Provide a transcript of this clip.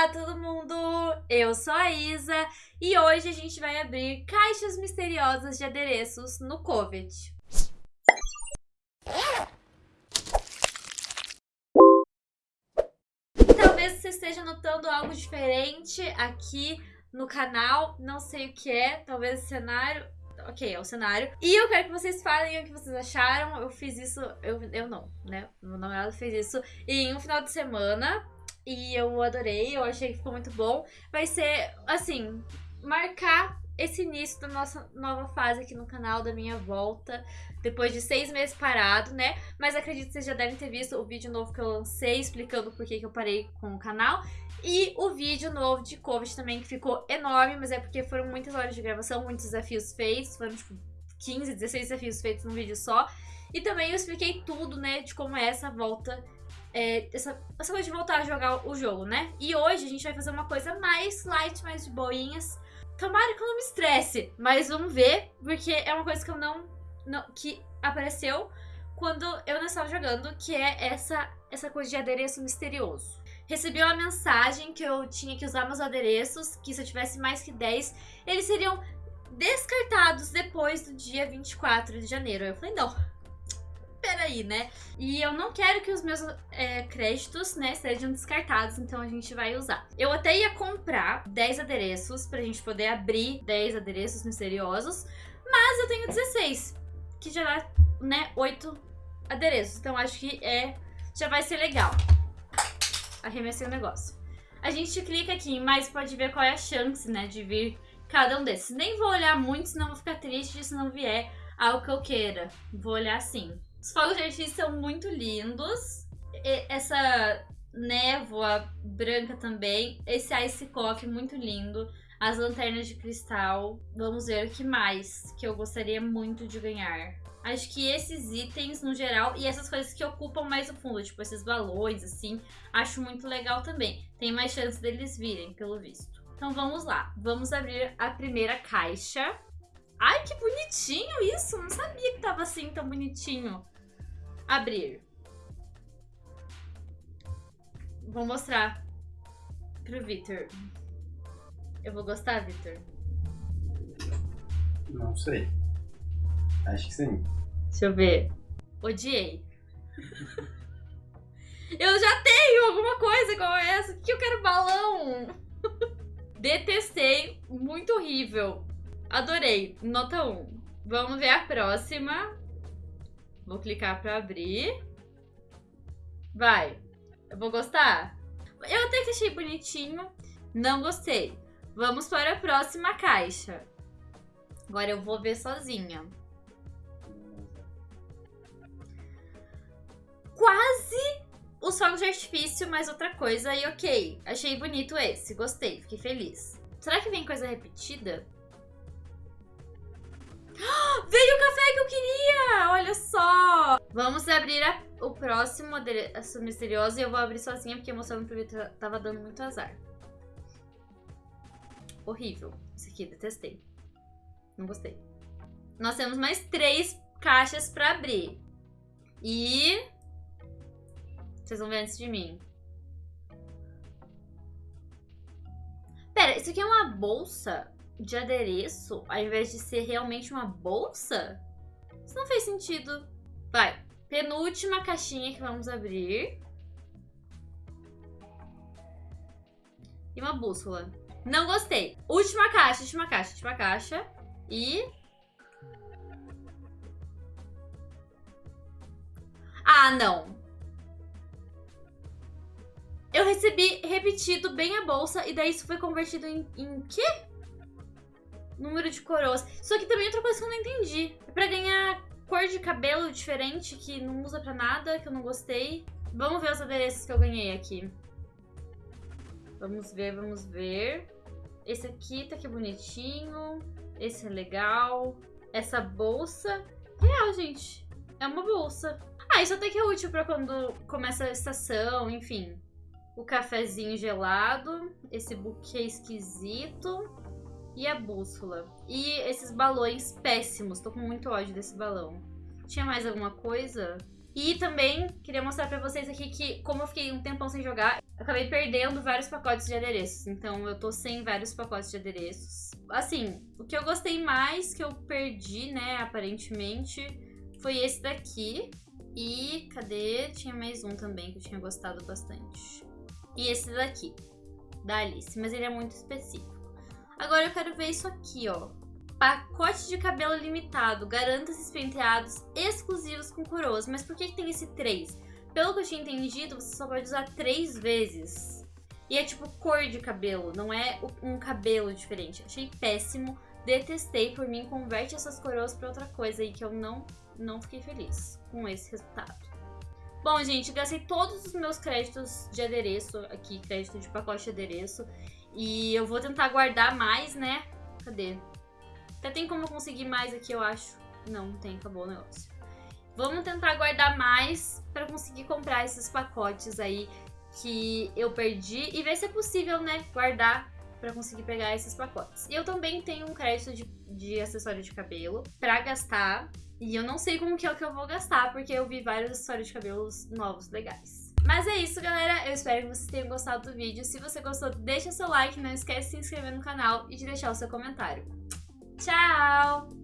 Olá, todo mundo! Eu sou a Isa e hoje a gente vai abrir caixas misteriosas de adereços no Covet. Talvez você esteja notando algo diferente aqui no canal, não sei o que é, talvez o cenário, ok, é o cenário. E eu quero que vocês falem o que vocês acharam. Eu fiz isso, eu, eu não, né? Meu namorado fez isso em um final de semana. E eu adorei, eu achei que ficou muito bom. Vai ser, assim, marcar esse início da nossa nova fase aqui no canal, da minha volta, depois de seis meses parado, né? Mas acredito que vocês já devem ter visto o vídeo novo que eu lancei, explicando por que, que eu parei com o canal. E o vídeo novo de Covid também, que ficou enorme, mas é porque foram muitas horas de gravação, muitos desafios feitos, foram tipo 15, 16 desafios feitos num vídeo só. E também eu expliquei tudo, né, de como é essa volta é, essa, essa coisa de voltar a jogar o jogo, né? E hoje a gente vai fazer uma coisa mais light, mais de boinhas. Tomara que eu não me estresse, mas vamos ver, porque é uma coisa que eu não, não que apareceu quando eu não estava jogando, que é essa, essa coisa de adereço misterioso. Recebi uma mensagem que eu tinha que usar meus adereços, que se eu tivesse mais que 10, eles seriam descartados depois do dia 24 de janeiro. Eu falei, não, peraí, né? E eu não quero que os meus é, créditos, né, sejam descartados, então a gente vai usar. Eu até ia comprar 10 adereços pra gente poder abrir 10 adereços misteriosos, mas eu tenho 16, que já dá, né, 8 adereços. Então acho que é, já vai ser legal. Arremessei o negócio. A gente clica aqui em mais pode ver qual é a chance, né, de vir cada um desses. Nem vou olhar muito, senão vou ficar triste se não vier algo que eu queira. Vou olhar assim. Os fogos de artifício são muito lindos. E essa névoa branca também. Esse ice coffee muito lindo. As lanternas de cristal. Vamos ver o que mais que eu gostaria muito de ganhar. Acho que esses itens, no geral, e essas coisas que ocupam mais o fundo, tipo esses balões, assim, acho muito legal também. Tem mais chance deles virem, pelo visto. Então vamos lá. Vamos abrir a primeira caixa. Ai, que bonitinho isso! Não sabia que tava assim tão bonitinho. Abrir. Vou mostrar pro Victor. Eu vou gostar, Victor? Não sei. Acho que sim. Deixa eu ver. Odiei. eu já tenho alguma coisa igual essa. O que eu quero balão? Detestei. Muito horrível. Adorei. Nota 1. Vamos ver a próxima. Vou clicar pra abrir. Vai. Eu vou gostar? Eu até que achei bonitinho. Não gostei. Vamos para a próxima caixa. Agora eu vou ver sozinha. Quase os fogos de artifício, mas outra coisa. E ok, achei bonito esse. Gostei, fiquei feliz. Será que vem coisa repetida? Veio o café que eu queria! Olha só! Vamos abrir a, o próximo adereço misterioso e eu vou abrir sozinha porque mostrando pro Vitor tava dando muito azar. Horrível. Esse aqui, detestei. Não gostei. Nós temos mais três caixas pra abrir. E... Vocês vão ver antes de mim. Pera, isso aqui é uma bolsa? De adereço ao invés de ser realmente uma bolsa? Isso não fez sentido. Vai, penúltima caixinha que vamos abrir. E uma bússola. Não gostei. Última caixa, última caixa, última caixa. E... Ah, não. Eu recebi repetido bem a bolsa e daí isso foi convertido em, em quê? Número de coroas. Isso aqui também é outra coisa que eu não entendi. É pra ganhar cor de cabelo diferente, que não usa pra nada, que eu não gostei. Vamos ver os adereços que eu ganhei aqui. Vamos ver, vamos ver. Esse aqui tá aqui bonitinho. Esse é legal. Essa bolsa... Real, gente. É uma bolsa. Ah, isso até que é útil pra quando começa a estação, enfim. O cafezinho gelado. Esse buquê esquisito. E a bússola. E esses balões péssimos. Tô com muito ódio desse balão. Tinha mais alguma coisa? E também queria mostrar pra vocês aqui que, como eu fiquei um tempão sem jogar, acabei perdendo vários pacotes de adereços. Então eu tô sem vários pacotes de adereços. Assim, o que eu gostei mais, que eu perdi, né, aparentemente, foi esse daqui. E cadê? Tinha mais um também que eu tinha gostado bastante. E esse daqui, da Alice, mas ele é muito específico. Agora eu quero ver isso aqui, ó. Pacote de cabelo limitado, garanta esses penteados exclusivos com coroas. Mas por que, tem esse 3? Pelo que eu tinha entendido, você só pode usar 3 vezes. E é tipo cor de cabelo, não é um cabelo diferente. Achei péssimo, detestei por mim. Converte essas coroas pra outra coisa aí que eu não, não fiquei feliz com esse resultado. Bom, gente, gastei todos os meus créditos de adereço aqui, crédito de pacote de adereço. E eu vou tentar guardar mais, né? Cadê? Até tem como conseguir mais aqui, eu acho. Não, não tem, acabou o negócio. Vamos tentar guardar mais para conseguir comprar esses pacotes aí que eu perdi e ver se é possível, né, guardar para conseguir pegar esses pacotes. E eu também tenho um crédito de, de acessório de cabelo para gastar e eu não sei como que é o que eu vou gastar porque eu vi vários acessórios de cabelos novos legais. Mas é isso, galera. Eu espero que vocês tenham gostado do vídeo. Se você gostou, deixa seu like, não esquece de se inscrever no canal e de deixar o seu comentário. Tchau!